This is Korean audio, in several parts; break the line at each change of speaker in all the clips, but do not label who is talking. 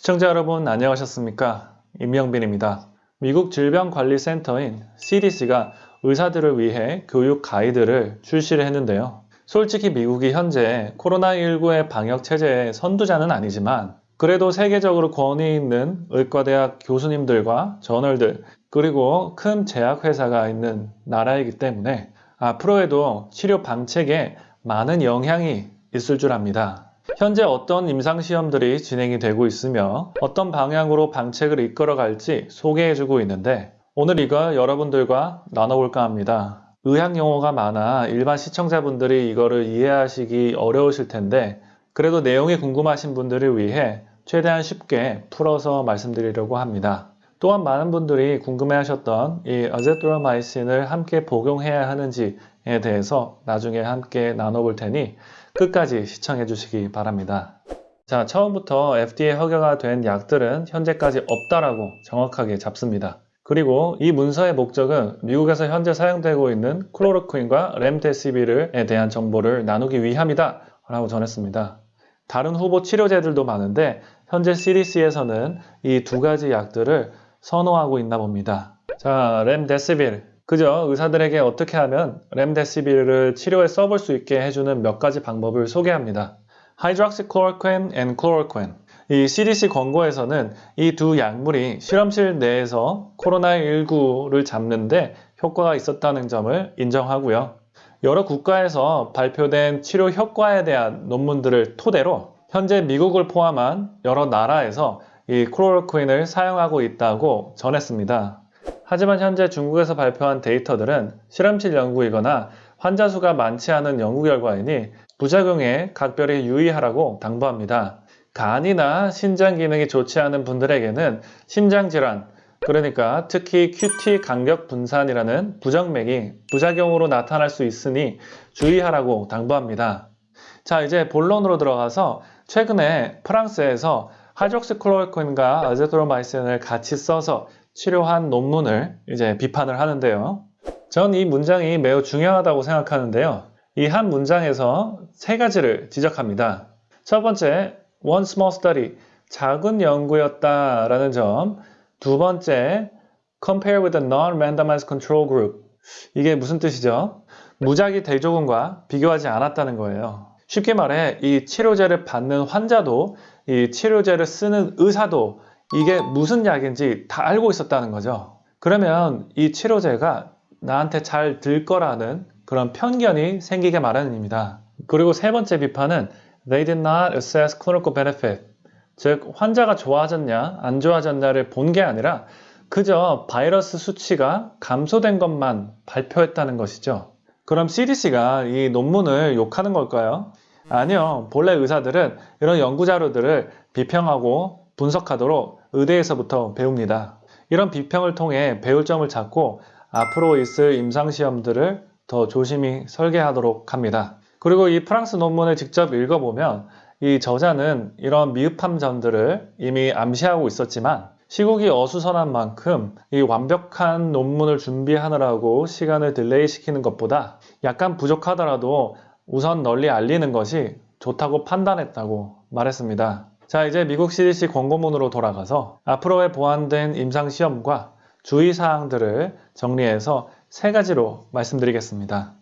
시청자 여러분 안녕하셨습니까? 임영빈입니다. 미국 질병관리센터인 CDC가 의사들을 위해 교육 가이드를 출시를 했는데요. 솔직히 미국이 현재 코로나19의 방역 체제의 선두자는 아니지만 그래도 세계적으로 권위 있는 의과대학 교수님들과 저널들 그리고 큰 제약회사가 있는 나라이기 때문에 앞으로에도 치료 방책에 많은 영향이 있을 줄 압니다. 현재 어떤 임상시험들이 진행이 되고 있으며 어떤 방향으로 방책을 이끌어 갈지 소개해주고 있는데 오늘 이거 여러분들과 나눠볼까 합니다. 의학 용어가 많아 일반 시청자분들이 이거를 이해하시기 어려우실 텐데 그래도 내용이 궁금하신 분들을 위해 최대한 쉽게 풀어서 말씀드리려고 합니다. 또한 많은 분들이 궁금해하셨던 이 아제트로마이신을 함께 복용해야 하는지에 대해서 나중에 함께 나눠볼 테니 끝까지 시청해 주시기 바랍니다. 자, 처음부터 FDA 허가가 된 약들은 현재까지 없다라고 정확하게 잡습니다. 그리고 이 문서의 목적은 미국에서 현재 사용되고 있는 클로로퀸과 렘데시비르에 대한 정보를 나누기 위함이다 라고 전했습니다. 다른 후보 치료제들도 많은데 현재 CDC에서는 이 두 가지 약들을 선호하고 있나 봅니다. 자, 렘데시빌. 그저 의사들에게 어떻게 하면 렘데시빌을 치료에 써볼 수 있게 해주는 몇 가지 방법을 소개합니다. hydroxychloroquine and chloroquine. 이 CDC 권고에서는 이 두 약물이 실험실 내에서 코로나19를 잡는데 효과가 있었다는 점을 인정하고요. 여러 국가에서 발표된 치료 효과에 대한 논문들을 토대로 현재 미국을 포함한 여러 나라에서 이 클로로퀸을 사용하고 있다고 전했습니다. 하지만 현재 중국에서 발표한 데이터들은 실험실 연구이거나 환자 수가 많지 않은 연구 결과이니 부작용에 각별히 유의하라고 당부합니다. 간이나 신장 기능이 좋지 않은 분들에게는 심장질환, 그러니까 특히 QT 간격 분산이라는 부정맥이 부작용으로 나타날 수 있으니 주의하라고 당부합니다. 자, 이제 본론으로 들어가서 최근에 프랑스에서 하이드록시클로로퀸과 아제트로마이신을 같이 써서 치료한 논문을 이제 비판을 하는데요. 전 이 문장이 매우 중요하다고 생각하는데요. 이 한 문장에서 세 가지를 지적합니다. 첫 번째, one small study, 작은 연구였다라는 점. 두 번째, compare with a non-randomized control group. 이게 무슨 뜻이죠? 무작위 대조군과 비교하지 않았다는 거예요. 쉽게 말해 이 치료제를 받는 환자도 이 치료제를 쓰는 의사도 이게 무슨 약인지 다 알고 있었다는 거죠. 그러면 이 치료제가 나한테 잘 들 거라는 그런 편견이 생기게 마련입니다. 그리고 세 번째 비판은 They did not assess clinical benefit. 즉, 환자가 좋아졌냐, 안 좋아졌냐를 본 게 아니라 그저 바이러스 수치가 감소된 것만 발표했다는 것이죠. 그럼 CDC가 이 논문을 욕하는 걸까요? 아니요. 본래 의사들은 이런 연구 자료들을 비평하고 분석하도록 의대에서부터 배웁니다. 이런 비평을 통해 배울 점을 찾고 앞으로 있을 임상시험들을 더 조심히 설계하도록 합니다. 그리고 이 프랑스 논문을 직접 읽어보면 이 저자는 이런 미흡한 점들을 이미 암시하고 있었지만 시국이 어수선한 만큼 이 완벽한 논문을 준비하느라고 시간을 delay 시키는 것보다 약간 부족하더라도 우선 널리 알리는 것이 좋다고 판단했다고 말했습니다. 자, 이제 미국 CDC 권고문으로 돌아가서 앞으로의 보완된 임상시험과 주의사항들을 정리해서 세 가지로 말씀드리겠습니다.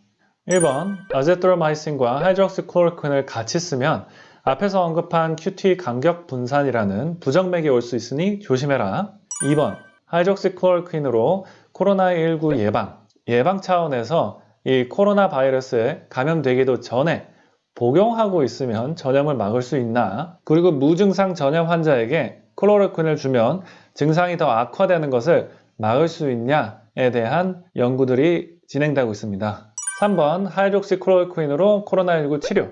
1번, 아제트로마이신과 하이드록시클로로퀸을 같이 쓰면 앞에서 언급한 QT 간격 분산이라는 부정맥이 올 수 있으니 조심해라. 2번, 하이드록시클로로퀸으로 코로나19 예방, 예방 차원에서 이 코로나 바이러스에 감염되기도 전에 복용하고 있으면 전염을 막을 수 있나? 그리고 무증상 전염 환자에게 클로로퀸을 주면 증상이 더 악화되는 것을 막을 수 있냐에 대한 연구들이 진행되고 있습니다. 3번 하이드록시 클로로퀸으로 코로나19 치료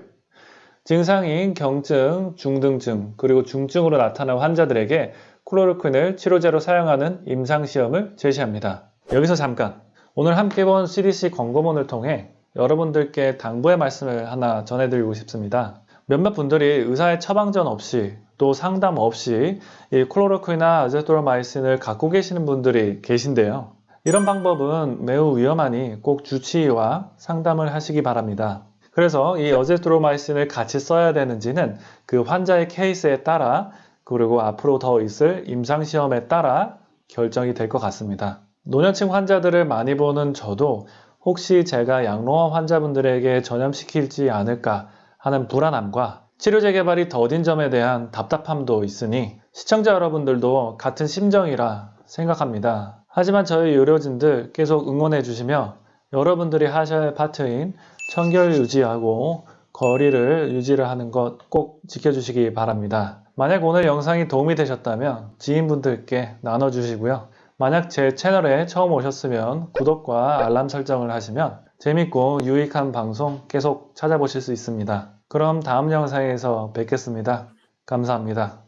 증상인 경증, 중등증, 그리고 중증으로 나타난 환자들에게 클로로퀸을 치료제로 사용하는 임상시험을 제시합니다. 여기서 잠깐 오늘 함께 본 CDC 권고문을 통해 여러분들께 당부의 말씀을 하나 전해드리고 싶습니다. 몇몇 분들이 의사의 처방전 없이 또 상담 없이 이 클로로퀸이나 아제토로마이신을 갖고 계시는 분들이 계신데요. 이런 방법은 매우 위험하니 꼭 주치의와 상담을 하시기 바랍니다. 그래서 이 어제트로마이신을 같이 써야 되는지는 그 환자의 케이스에 따라 그리고 앞으로 더 있을 임상시험에 따라 결정이 될 것 같습니다. 노년층 환자들을 많이 보는 저도 혹시 제가 양로원 환자분들에게 전염시킬지 않을까 하는 불안함과 치료 재개발이 더딘 점에 대한 답답함도 있으니 시청자 여러분들도 같은 심정이라 생각합니다. 하지만 저희 의료진들 계속 응원해 주시며 여러분들이 하셔야 할 파트인 청결 유지하고 거리를 유지를 하는 것 꼭 지켜주시기 바랍니다. 만약 오늘 영상이 도움이 되셨다면 지인분들께 나눠주시고요. 만약 제 채널에 처음 오셨으면 구독과 알람 설정을 하시면 재밌고 유익한 방송 계속 찾아보실 수 있습니다. 그럼 다음 영상에서 뵙겠습니다. 감사합니다.